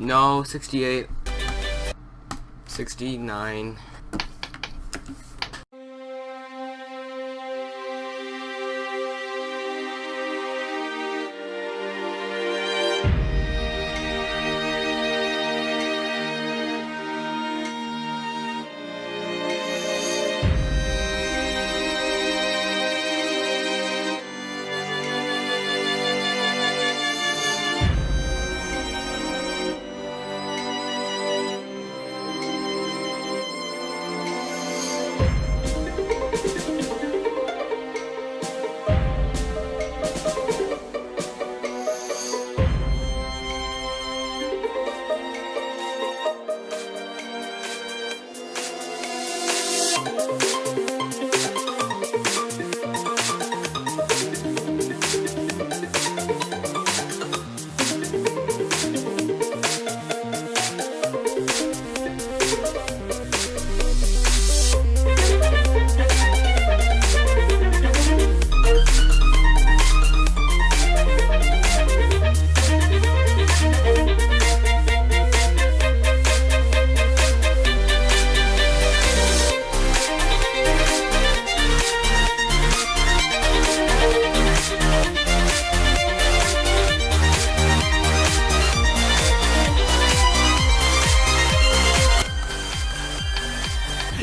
No, 68. 69.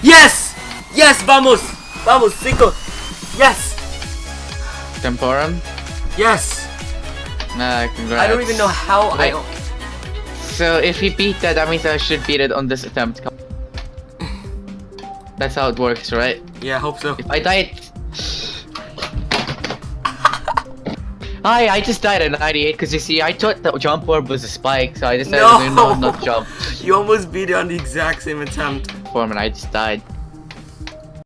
Yes! Yes, vamos! Vamos, cinco! Yes! Temporum? Yes! Nah, congrats. I don't even know how I... So if he beat that, that means I should beat it on this attempt. That's how it works, right? Yeah, I hope so. If I died... Hi, I just died at 98 because you see, I thought the jump orb was a spike, so I decided No! to no, not jump. You almost beat it on the exact same attempt. And I just died.